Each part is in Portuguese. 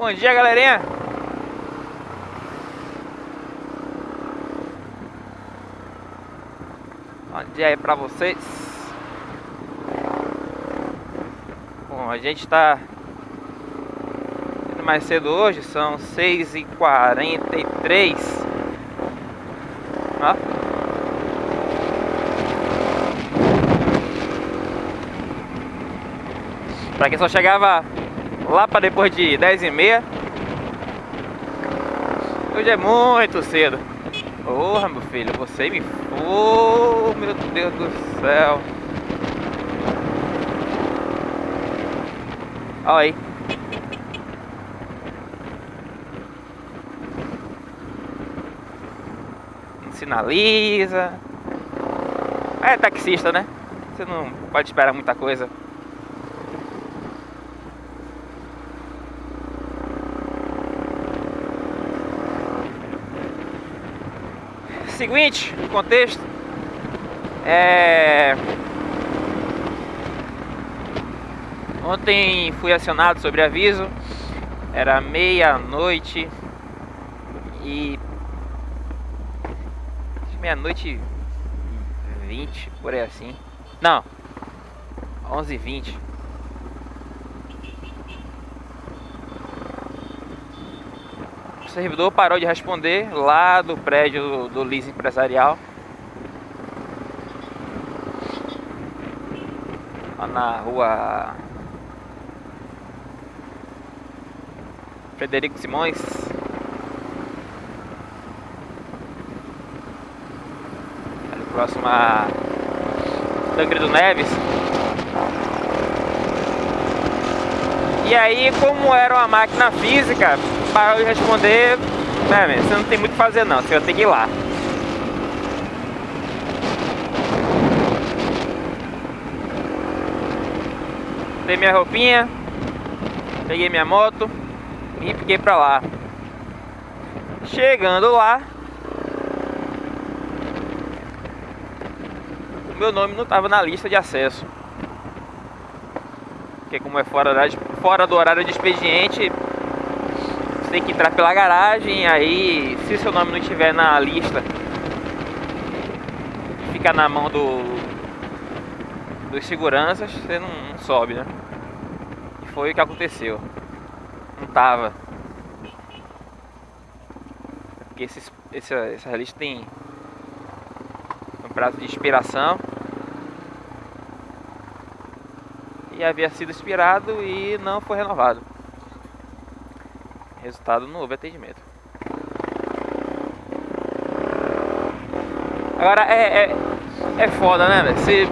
Bom dia, galerinha. Bom dia aí pra vocês. Bom, a gente tá indo mais cedo hoje, são 6h43. Ó. Pra quem só chegava lá pra depois de 10 e meia. Hoje é muito cedo. Porra, meu filho, você me... Oh, meu Deus do céu. Olha aí. Sinaliza. É taxista, né? Você não pode esperar muita coisa. seguinte, contexto é... Ontem fui acionado sobre aviso, era meia-noite e... Meia-noite e 20, por aí assim. Não, onze e vinte. O servidor parou de responder lá do prédio do, leasing empresarial. Lá na rua Frederico Simões. Ali próximo a Tancredo Neves. E aí, como era uma máquina física, para eu responder, né, você não tem muito o que fazer não, você vai ter que ir lá. Dei minha roupinha, peguei minha moto e fiquei pra lá. Chegando lá, o meu nome não estava na lista de acesso. Porque como é fora, fora do horário de expediente, tem que entrar pela garagem, aí se seu nome não estiver na lista, fica na mão do dos seguranças, você não, não sobe, né? E foi o que aconteceu. Não tava. Porque esse, esse, essa lista tem um prazo de expiração. E havia sido expirado e não foi renovado. Resultado, não houve atendimento. Agora é, é, é foda, né? Se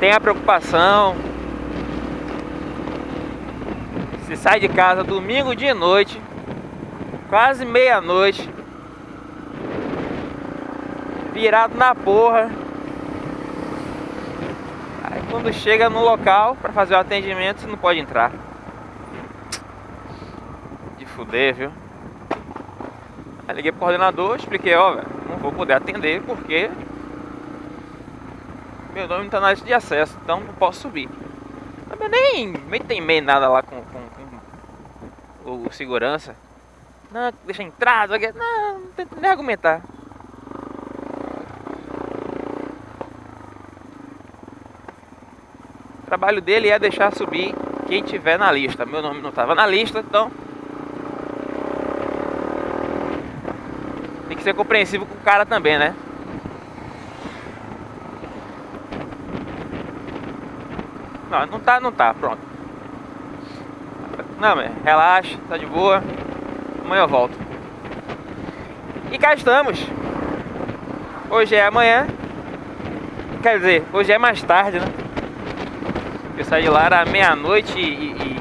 tem a preocupação. Se sai de casa domingo de noite, quase meia-noite, virado na porra. Aí quando chega no local para fazer o atendimento, você não pode entrar fuder, viu? Aí liguei pro coordenador, expliquei, ó, não vou poder atender porque meu nome não tá na lista de acesso, então não posso subir. Também nem, nem tem meio nada lá com, com, com, o segurança. Não, deixa entrar, não, não nem argumentar. O trabalho dele é deixar subir quem tiver na lista. Meu nome não estava na lista, então ser compreensivo com o cara também, né? Não, não tá, não tá, pronto. Não, relaxa, tá de boa. Amanhã eu volto. E cá estamos. Hoje é amanhã. Quer dizer, hoje é mais tarde, né? Eu saí de lá era meia-noite e, e,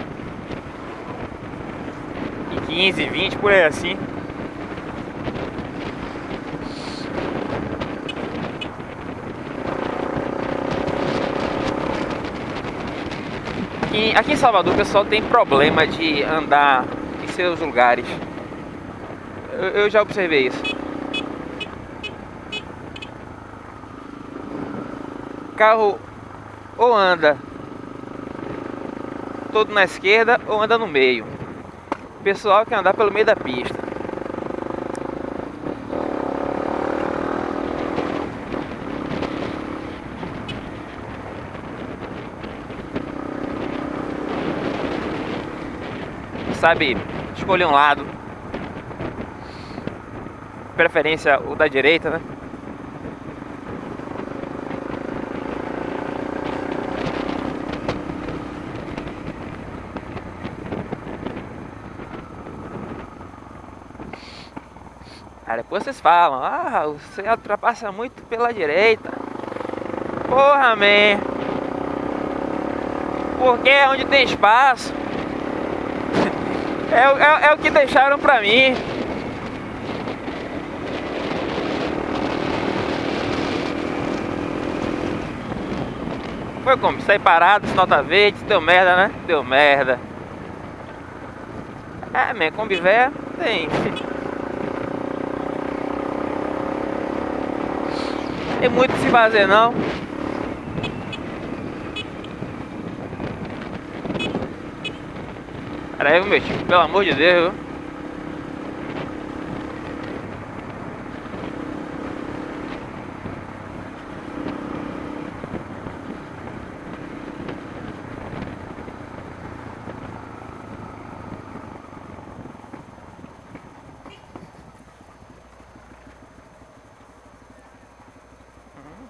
e 15, 20, por aí assim. Aqui, aqui em Salvador o pessoal tem problema de andar em seus lugares. Eu, eu já observei isso. Carro ou anda todo na esquerda ou anda no meio. O pessoal quer andar pelo meio da pista. Sabe escolher um lado. Preferência o da direita, né? Aí depois vocês falam, ah, você ultrapassa muito pela direita. Porra, man. Porque é onde tem espaço. É, é, é o que deixaram pra mim. Foi como? Sair parado, nota verde, deu merda, né? Deu merda. É, man, Kombi véia tem. tem muito o que se fazer não. Aí, meu tio, pelo amor de Deus.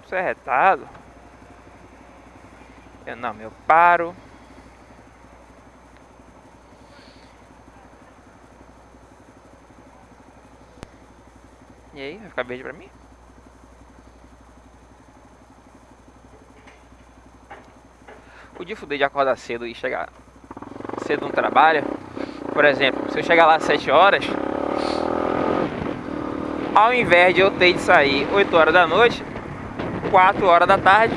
Você é retado? Eu não, eu paro. E aí, vai ficar verde pra mim? Podia fuder de acordar cedo e chegar cedo no trabalho. Por exemplo, se eu chegar lá às 7 horas, ao invés de eu ter de sair 8 horas da noite, 4 horas da tarde.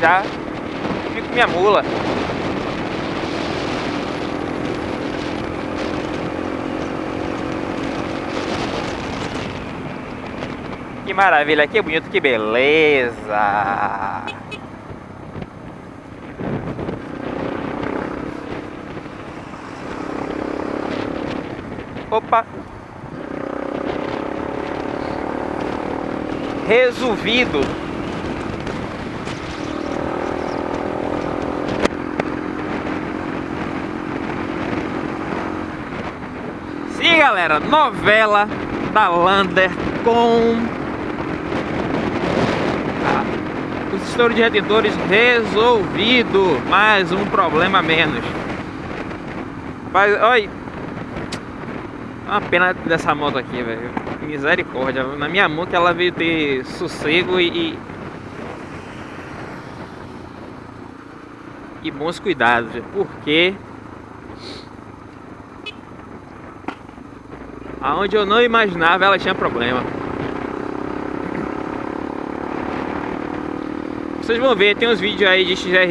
Já fico minha mula. Maravilha, que bonito, que beleza. Opa! Resolvido. Sim, galera, novela da Lander com os estouros de retentores resolvido. Mais um problema menos. Mas, olha, uma pena dessa moto aqui, velho. Misericórdia. Na minha mão que ela veio ter sossego e. E bons cuidados, porque aonde eu não imaginava ela tinha problema. Vocês vão ver, tem uns vídeos aí de, XR,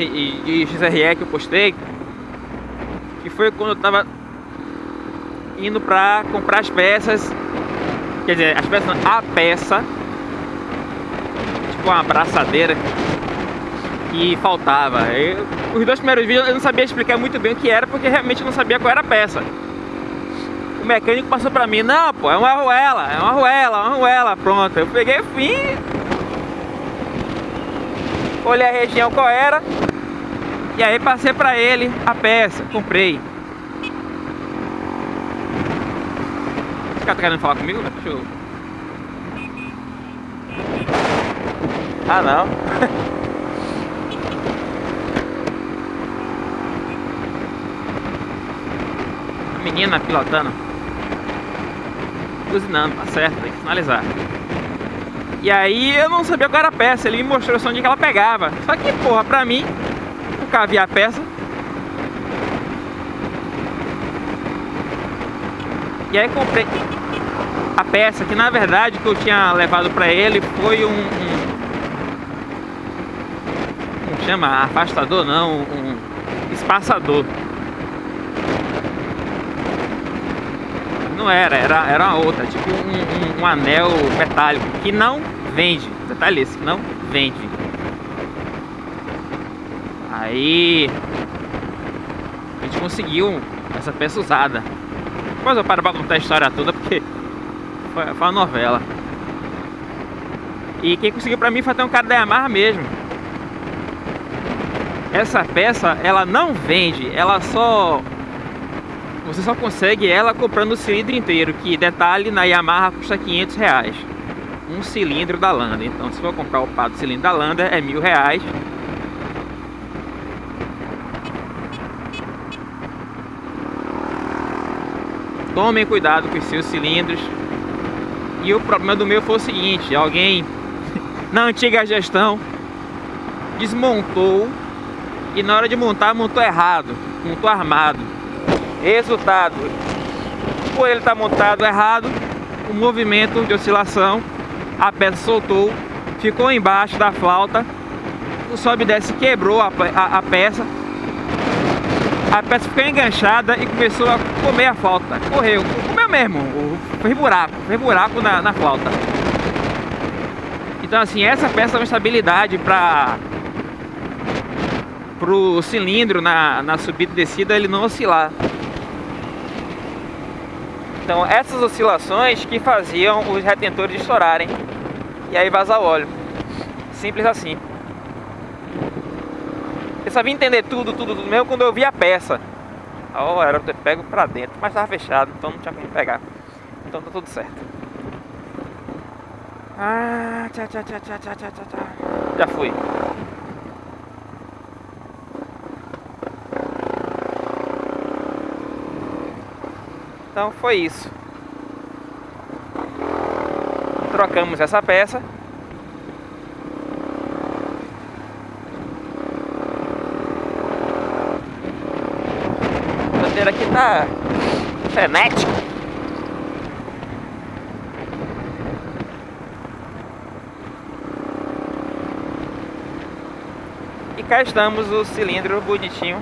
de XRE que eu postei que foi quando eu tava indo pra comprar as peças. Quer dizer, as peças não, a peça. Tipo uma abraçadeira que faltava. Eu, os dois primeiros vídeos eu não sabia explicar muito bem o que era, porque realmente eu não sabia qual era a peça. O mecânico passou pra mim, não, pô, é uma arruela, é uma arruela, uma arruela, pronto. Eu peguei o fim, olhei a região qual era, e aí passei pra ele a peça, comprei. cara tá querendo falar comigo? Deixa eu... Ah, não. A menina pilotando. Buzinando, tá certo, tem que finalizar. E aí eu não sabia qual era a peça, ele me mostrou onde que ela pegava. Só que, porra, pra mim, cara via a peça. E aí comprei a peça, que na verdade que eu tinha levado para ele foi um, um, chama? Afastador não, um espaçador. Não era, era, era uma outra, tipo um, um, um anel metálico que não vende. Detalhe esse, que não vende. Aí a gente conseguiu essa peça usada. Depois eu paro pra contar a história toda porque foi, foi uma novela. E quem conseguiu pra mim foi até um cara da Yamaha mesmo. Essa peça, ela não vende, ela só... Você só consegue ela comprando o cilindro inteiro, que detalhe, na Yamaha custa 500 reais. Um cilindro da Landa. Então se for comprar o par do cilindro da Landa é mil reais. Tomem cuidado com os seus cilindros. E o problema do meu foi o seguinte, alguém na antiga gestão desmontou e na hora de montar montou errado, montou armado. Resultado, por ele estar tá montado errado, o movimento de oscilação, a peça soltou, ficou embaixo da flauta, o sobe e desce quebrou a, a, a peça, a peça ficou enganchada e começou a comer a flauta, correu, comeu mesmo, fez buraco, fez buraco na, na flauta. Então assim, essa peça é uma estabilidade para o cilindro na, na subida e descida ele não oscilar. Então essas oscilações que faziam os retentores estourarem e aí vazar óleo. Simples assim. Eu vim entender tudo, tudo, tudo mesmo quando eu vi a peça. Ó, oh, era ter pego pra dentro, mas tava fechado, então não tinha como pegar. Então tá tudo certo. Ah, tchá, tchá, tchá, tchá, tchá, tchá, tchá. Já fui. Então foi isso. Trocamos essa peça. A bandeira aqui tá frenética. cá estamos o cilindro bonitinho.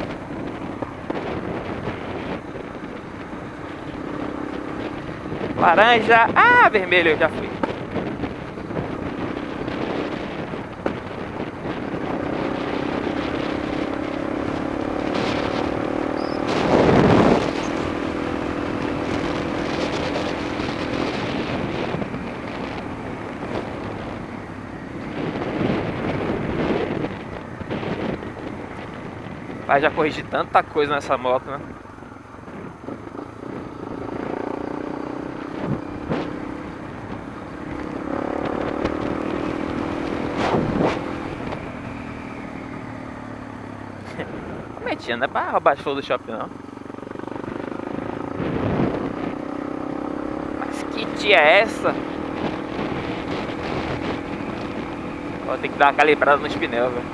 Laranja, ah, vermelho eu já fui. Mas já corrigi tanta coisa nessa moto, né? Metinha, não é pra roubar flores do shopping não. Mas que tia é essa? Vou ter que dar uma calibrada nos pneus, velho.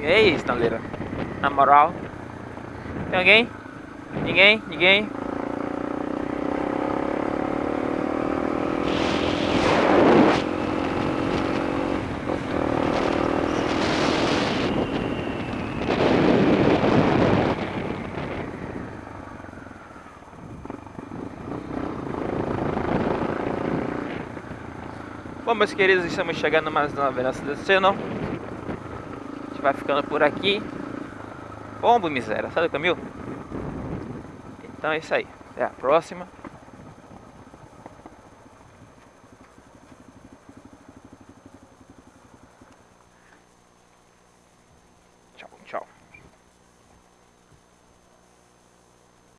E aí, estaleira? Na moral. Tem alguém? Ninguém? Ninguém? Bom, meus queridos, estamos chegando mais uma vez nessa cena vai ficando por aqui. Pombo, miséria, sabe o caminho? Então é isso aí. Até a próxima.